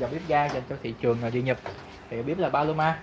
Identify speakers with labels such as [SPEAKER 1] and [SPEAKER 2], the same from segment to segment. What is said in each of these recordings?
[SPEAKER 1] dòng bếp ga dành cho thị trường là đi Nhật. Thì bếp là Paloma.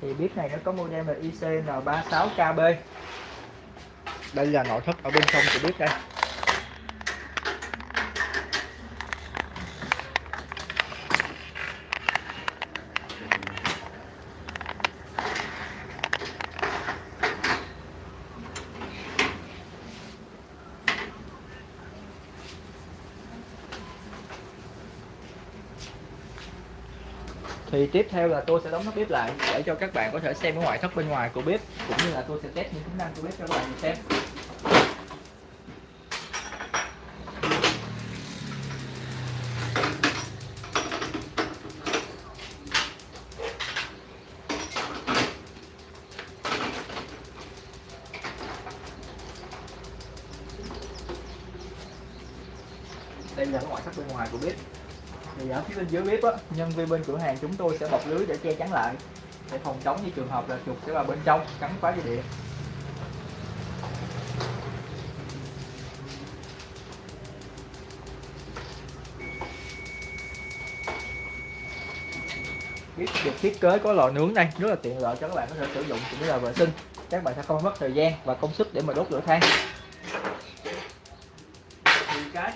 [SPEAKER 1] Thì bếp này nó có model là ICN36KB đây là nội thất ở bên trong của bếp đây. Thì tiếp theo là tôi sẽ đóng nắp bếp lại để cho các bạn có thể xem cái ngoại thất bên ngoài của bếp, cũng như là tôi sẽ test những tính năng của bếp cho các bạn xem. Đây là cái ngoại thất bên ngoài của bếp thì ở phía bên dưới bếp á, nhân viên bên cửa hàng chúng tôi sẽ bọc lưới để che chắn lại. Để phòng chống như trường hợp là chuột sẽ vào bên trong, cắn phá dây điện. Bếp được thiết kế có lò nướng đây, rất là tiện lợi cho các bạn có thể sử dụng cũng như là vệ sinh. Các bạn sẽ không mất thời gian và công sức để mà đốt lửa than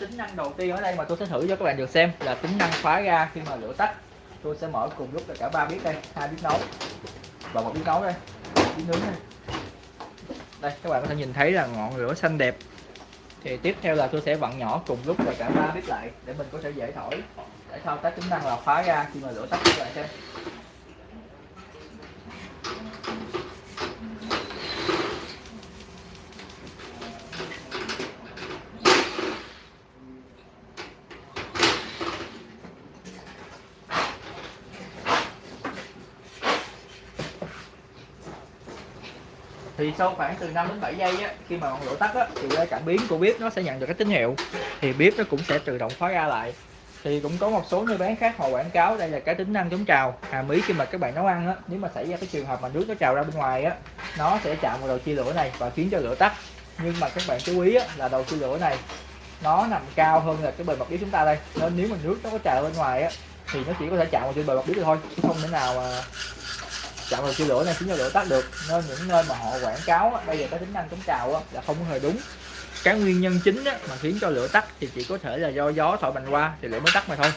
[SPEAKER 1] tính năng đầu tiên ở đây mà tôi sẽ thử cho các bạn được xem là tính năng khóa ga khi mà lửa tắt. Tôi sẽ mở cùng lúc là cả ba bếp đây, hai bếp nấu và một bếp nấu đây bếp nướng đây. Đây, các bạn có thể nhìn thấy là ngọn lửa xanh đẹp. Thì tiếp theo là tôi sẽ vặn nhỏ cùng lúc là cả ba bếp lại để mình có thể dễ thổi. Để thao tác tính năng là khóa ga khi mà lửa tắt, các bạn xem. Thì sau khoảng từ 5 đến 7 giây á, khi mà ngọn lửa tắt á, thì cái cảm biến của bếp nó sẽ nhận được cái tín hiệu. Thì bếp nó cũng sẽ tự động khóa ra lại. Thì cũng có một số nơi bán khác họ quảng cáo đây là cái tính năng chống trào. Hàm ý khi mà các bạn nấu ăn á nếu mà xảy ra cái trường hợp mà nước nó trào ra bên ngoài á nó sẽ chạm vào đầu chia lửa này và khiến cho lửa tắt. Nhưng mà các bạn chú ý á, là đầu chia lửa này nó nằm cao hơn là cái bề mặt bếp chúng ta đây. Nên nếu mà nước nó có trào bên ngoài á thì nó chỉ có thể chạm vào trên bề mặt bếp thôi chứ không thể nào mà Dạ chạm vào chia lửa này khiến cho lửa tắt được. Nên những nơi mà họ quảng cáo bây giờ cái tính năng chống trào là không hề đúng. Cái nguyên nhân chính mà khiến cho lửa tắt thì chỉ có thể là do gió thổi mạnh qua thì lửa mới tắt mà thôi.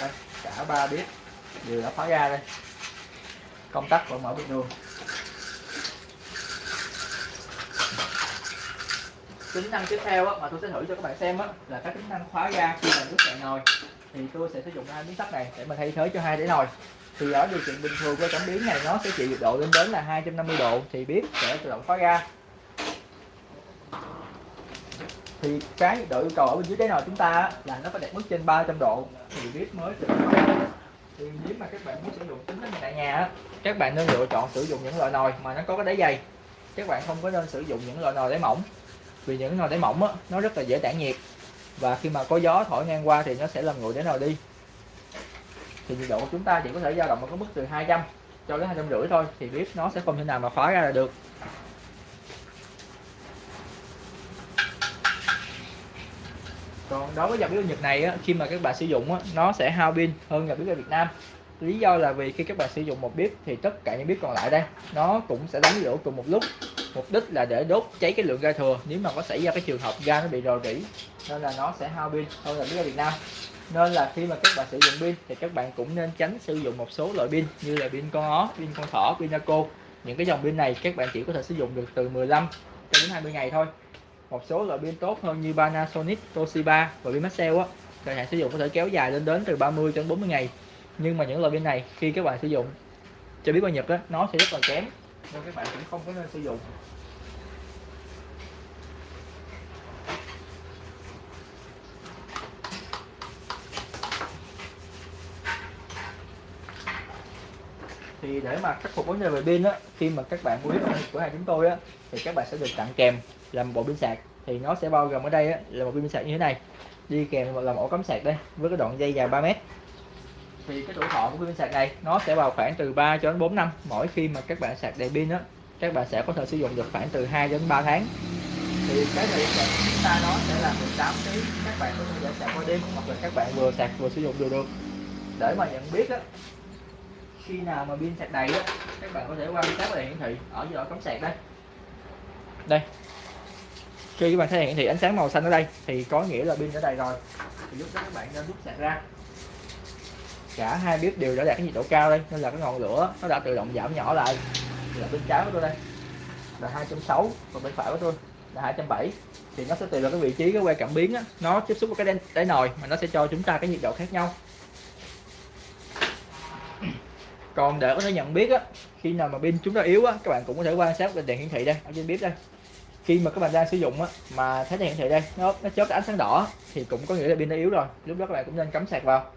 [SPEAKER 1] Đây, cả ba bếp đều đã khóa ra đây. Công tắc vẫn mở bình thường. Tính năng tiếp theo mà tôi sẽ thử cho các bạn xem là các tính năng khóa ga khi mà nước cạn nồi thì tôi sẽ sử dụng hai miếng sắt này để mà thay thế cho hai đĩa nồi. Thì ở điều kiện bình thường của cảm biến này nó sẽ chịu nhiệt độ lên đến là 250 độ thì bếp sẽ tự động khóa ga thì cái nhiệt độ yêu cầu ở bên dưới đáy nồi chúng ta là nó phải đạt mức trên 300 độ thì bếp mới tự động khóa thì nếu mà các bạn muốn sử dụng tính này tại nhà các bạn nên lựa chọn sử dụng những loại nồi mà nó có cái đáy dày. Các bạn không có nên sử dụng những loại nồi đáy mỏng vì những nồi đáy mỏng á, nó rất là dễ tản nhiệt và khi mà có gió thổi ngang qua thì nó sẽ làm nguội đến nồi đi. Thì nhiệt độ của chúng ta chỉ có thể dao động ở cái mức từ 200 cho đến hai trăm rưỡi thôi thì bếp nó sẽ không thể nào mà khóa ra là được. Còn đối với dòng bếp Nhật này á, khi mà các bạn sử dụng á, nó sẽ hao pin hơn dòng bếp ở Việt Nam. Lý do là vì khi các bạn sử dụng một bếp thì tất cả những bếp còn lại đây nó cũng sẽ đánh lửa cùng một lúc mục đích là để đốt cháy cái lượng ga thừa. Nếu mà có xảy ra cái trường hợp ga nó bị rò rỉ nên là nó sẽ hao pin. Hơn là biết ở Việt Nam. Nên là khi mà các bạn sử dụng pin thì các bạn cũng nên tránh sử dụng một số loại pin như là pin con ó, pin con thỏ, pin naco. Những cái dòng pin này các bạn chỉ có thể sử dụng được từ 15 cho đến 20 ngày thôi. Một số loại pin tốt hơn như Panasonic, Toshiba và pin Maxell á. Thời hạn sử dụng có thể kéo dài lên đến từ 30 đến 40 ngày. Nhưng mà những loại pin này khi các bạn sử dụng cho biết bao Nhật á nó sẽ rất là kém nên các bạn cũng không có nên sử dụng. Thì để mà khắc phục vấn đề về pin á khi mà các bạn mua bếp của hàng chúng tôi á thì các bạn sẽ được tặng kèm là một bộ pin sạc. Thì nó sẽ bao gồm ở đây á, là một pin sạc như thế này. Đi kèm là một ổ cắm sạc đây với cái đoạn dây dài 3 mét thì cái tuổi thọ của pin sạc này, nó sẽ vào khoảng từ 3 cho đến 4 năm. Mỗi khi mà các bạn sạc đầy pin á, các bạn sẽ có thể sử dụng được khoảng từ 2 đến 3 tháng. Thì cái thời gian sạc chúng ta nó sẽ là 18 tiếng, các bạn có thể sạc qua đêm, hoặc là các bạn vừa sạc vừa sử dụng đều được. Để mà nhận biết á, khi nào mà pin sạc đầy á, các bạn có thể quan sát đèn hiển thị ở giữa cắm sạc đây. Đây. Khi các bạn thấy hiển thị ánh sáng màu xanh ở đây, thì có nghĩa là pin đã đầy rồi. Thì lúc đó các bạn nên rút sạc ra cả hai bếp đều đã đạt cái nhiệt độ cao đây nên là cái ngọn lửa nó đã tự động giảm nhỏ lại. Là bên trái của tôi đây. Là 260 và bên phải của tôi là 270 thì nó sẽ tùy vào cái vị trí cái que cảm biến á, nó tiếp xúc với cái đáy, đáy nồi mà nó sẽ cho chúng ta cái nhiệt độ khác nhau. Còn để có thể nhận biết á khi nào mà pin chúng ta yếu á các bạn cũng có thể quan sát lên đèn hiển thị đây. Ở trên bếp đây. Khi mà các bạn đang sử dụng á mà thấy đèn hiển thị đây nó nó chớp ánh sáng đỏ thì cũng có nghĩa là pin nó yếu rồi. Lúc đó các bạn cũng nên cắm sạc vào.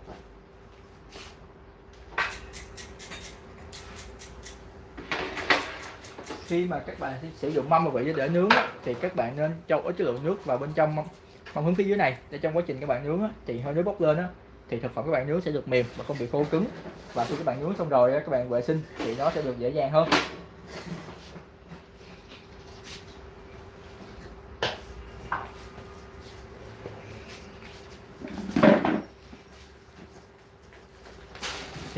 [SPEAKER 1] Khi mà các bạn sử dụng mâm và vị để nướng á, thì các bạn nên cho ít chất lượng nước vào bên trong mâm, mâm hướng phía dưới này để trong quá trình các bạn nướng á, thì hơi nước bốc lên á, thì thực phẩm các bạn nướng sẽ được mềm và không bị khô cứng. Và khi các bạn nướng xong rồi các bạn vệ sinh thì nó sẽ được dễ dàng hơn.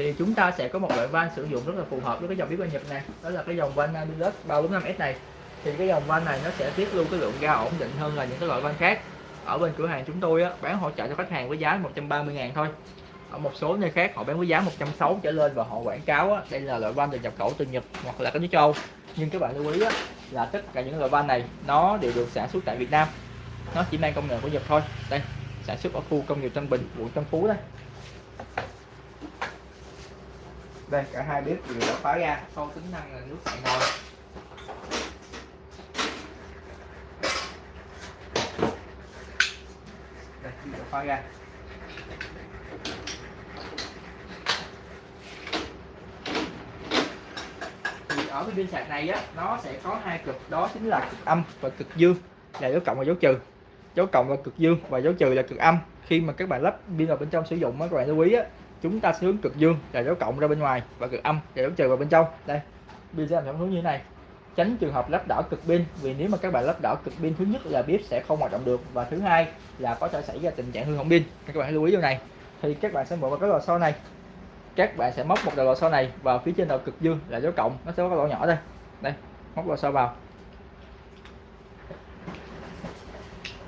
[SPEAKER 1] Thì chúng ta sẽ có một loại van sử dụng rất là phù hợp với cái dòng bếp ga Nhật này. Đó là cái dòng van Nabilus 345S này. Thì cái dòng van này nó sẽ tiết lưu cái lượng ga ổn định hơn là những cái loại van khác. Ở bên cửa hàng chúng tôi á, bán hỗ trợ cho khách hàng với giá 130 ngàn thôi. Ở một số nơi khác họ bán với giá 160 trở lên và họ quảng cáo á, đây là loại van được nhập khẩu từ Nhật hoặc là các nước châu. Nhưng các bạn lưu ý á, là tất cả những loại van này nó đều được sản xuất tại Việt Nam. Nó chỉ mang công nghệ của Nhật thôi. Đây sản xuất ở khu công nghiệp Tân Bình quận Tân Phú đây đây cả hai bếp đều đã khóa ra. Sau tính năng là nước sạch nồi đây đã khóa ra. Thì ở cái pin sạc này á nó sẽ có hai cực. Đó chính là cực âm và cực dương là dấu cộng và dấu trừ. Dấu cộng là cực dương và dấu trừ là cực âm khi mà các bạn lắp pin vào bên trong sử dụng á, các bạn lưu ý á, chúng ta sẽ hướng cực dương là dấu cộng ra bên ngoài và cực âm là dấu trừ vào bên trong. Đây pin sẽ làm theo hướng như thế này. Tránh trường hợp lắp đảo cực pin, vì nếu mà các bạn lắp đảo cực pin, thứ nhất là bếp sẽ không hoạt động được và thứ hai là có thể xảy ra tình trạng hư hỏng pin. Các bạn lưu ý điều này. Thì các bạn sẽ mở vào cái lò xo này. Các bạn sẽ móc một đầu lò xo này vào phía trên đầu cực dương là dấu cộng. Nó sẽ có cái lỗ nhỏ đây. Đây, móc lò xo vào.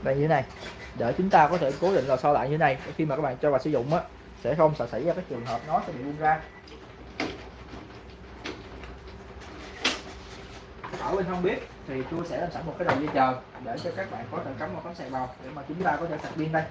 [SPEAKER 1] Đây như thế này để chúng ta có thể cố định lò xo lại như thế này. Khi mà các bạn cho vào sử dụng á, sẽ không sợ xảy ra cái trường hợp nó sẽ bị buông ra. Ở bên không biết thì tôi sẽ làm sẵn một cái đầu dây chờ để cho các bạn có thể cắm một cắm sạc vào để mà chúng ta có thể sạc pin đây.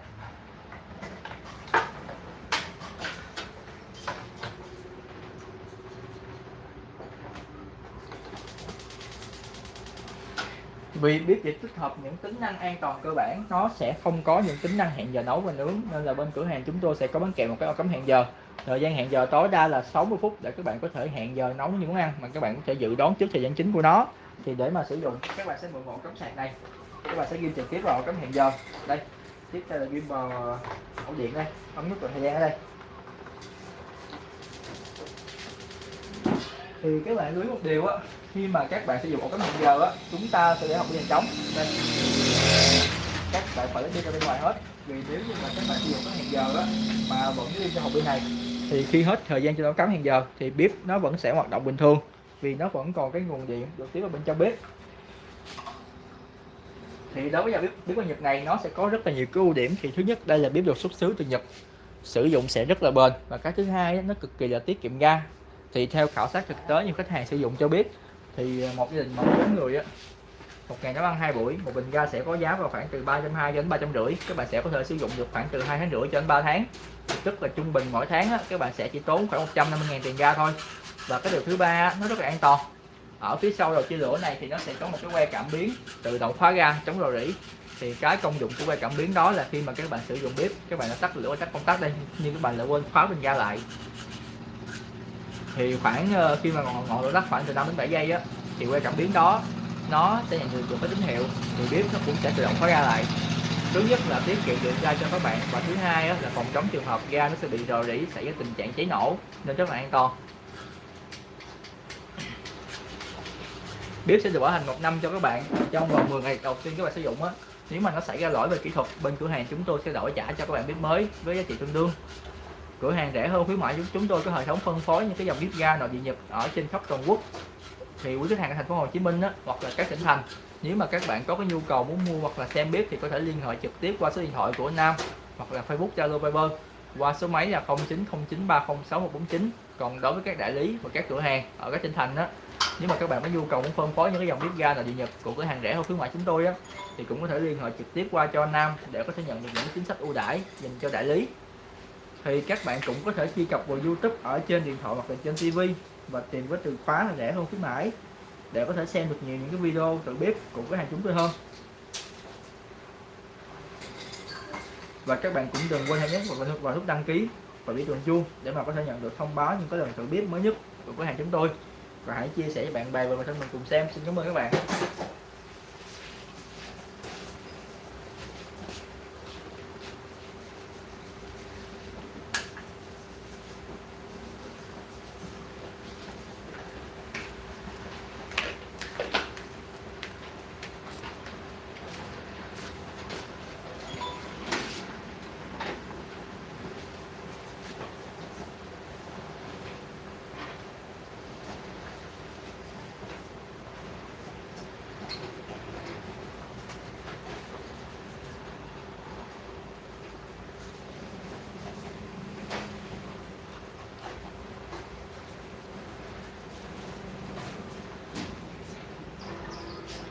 [SPEAKER 1] Vì bếp chỉ tích hợp những tính năng an toàn cơ bản, nó sẽ không có những tính năng hẹn giờ nấu và nướng. Nên là bên cửa hàng chúng tôi sẽ có bán kèm một cái ô cấm hẹn giờ. Thời gian hẹn giờ tối đa là 60 phút để các bạn có thể hẹn giờ nấu những món ăn mà các bạn có thể dự đoán trước thời gian chính của nó. Thì để mà sử dụng, các bạn sẽ mượn ổ cắm sạc này. Các bạn sẽ ghi trực tiếp vào cấm hẹn giờ. Đây, tiếp theo là ghi vào ổ điện đây. Ấn nút vào thời gian ở đây. Thì các bạn lưu ý một điều á, khi mà các bạn sử dụng ổ cắm hẹn giờ á, chúng ta sẽ để học dàn trống đây. Các bạn phải lấy đi ra bên ngoài hết. Vì nếu như mà các bạn sử dụng cái hẹn giờ á, mà vẫn đi cho học bên này, thì khi hết thời gian cho nó cắm hẹn giờ, thì bếp nó vẫn sẽ hoạt động bình thường. Vì nó vẫn còn cái nguồn điện được tiếp vào bên trong bếp. Thì đối với dòng bếp bếp của Nhật này nó sẽ có rất là nhiều cái ưu điểm. Thì thứ nhất, đây là bếp được xuất xứ từ Nhật. Sử dụng sẽ rất là bền. Và cái thứ hai nó cực kỳ là tiết kiệm ga thì theo khảo sát thực tế nhiều khách hàng sử dụng cho biết thì à, một gia đình mà bốn người á một ngày nấu ăn hai buổi một bình ga sẽ có giá vào khoảng từ 320 đến 350 các bạn sẽ có thể sử dụng được khoảng từ hai tháng rưỡi cho đến 3 tháng. Tức là trung bình mỗi tháng á, các bạn sẽ chỉ tốn khoảng 150 000 tiền ga thôi. Và cái điều thứ ba nó rất là an toàn. Ở phía sau đầu chia lửa này thì nó sẽ có một cái que cảm biến tự động khóa ga chống rò rỉ. Thì cái công dụng của que cảm biến đó là khi mà các bạn sử dụng bếp các bạn đã tắt lửa tắt công tắc đây nhưng các bạn lại quên khóa bình ga lại thì khoảng ờ, khi mà ngọn, ngọn lửa tắt khoảng từ 5 đến 7 giây á thì que cảm biến đó nó sẽ nhận được cái tín hiệu. Thì bếp nó cũng sẽ tự động khóa ra lại. Thứ nhất là tiết kiệm điện ga cho các bạn. Và thứ hai là phòng chống trường hợp ga nó sẽ bị rò rỉ xảy ra tình trạng cháy nổ nên rất là an toàn. Bếp sẽ được bảo hành một năm cho các bạn. Trong vòng 10 ngày đầu tiên các bạn sử dụng á nếu mà nó xảy ra lỗi về kỹ thuật bên cửa hàng chúng tôi sẽ đổi trả cho các bạn bếp mới với giá trị tương đương cửa hàng rẻ hơn khuyến mại chúng chúng tôi có hệ thống phân phối những cái dòng bếp ga nội địa nhập ở trên khắp toàn quốc. Thì quý khách hàng ở thành phố Hồ Chí Minh á, hoặc là các tỉnh thành nếu mà các bạn có cái nhu cầu muốn mua hoặc là xem bếp thì có thể liên hệ trực tiếp qua số điện thoại của Nam hoặc là Facebook Zalo Viber qua số máy là 0909306149 còn đối với các đại lý và các cửa hàng ở các tỉnh thành á nếu mà các bạn có nhu cầu muốn phân phối những cái dòng bếp ga nội địa nhập của cửa hàng rẻ hơn khuyến mại chúng tôi á thì cũng có thể liên hệ trực tiếp qua cho Nam để có thể nhận được những chính sách ưu đãi dành cho đại lý thì các bạn cũng có thể truy cập vào YouTube ở trên điện thoại hoặc là trên TV và tìm với từ khóa là rẻ hơn khuyến mãi để có thể xem được nhiều những cái video tự bếp của cửa hàng chúng tôi hơn. Và các bạn cũng đừng quên hãy nhấn vào, vào nút đăng ký và biểu tượng chuông để mà có thể nhận được thông báo những cái lần tự bếp mới nhất của cửa hàng chúng tôi. Và hãy chia sẻ với bạn bè và người thân mình cùng xem. Xin cảm ơn các bạn.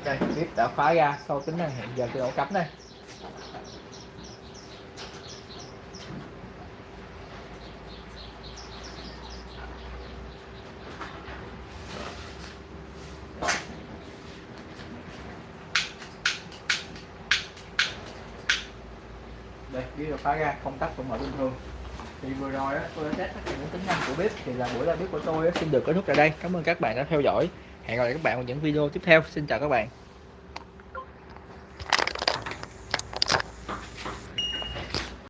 [SPEAKER 1] Đây bếp đã khóa ra sau tính năng hẹn giờ tự động cắm đây. Đây bếp đã khóa ra, công tắc vẫn mở bình thường. Thì vừa rồi đó tôi đã test tất cả những tính năng của bếp, thì là buổi live bếp của tôi xin được kết thúc tại đây. Cảm ơn các bạn đã theo dõi hẹn gặp lại các bạn vào những video tiếp theo. Xin chào các bạn.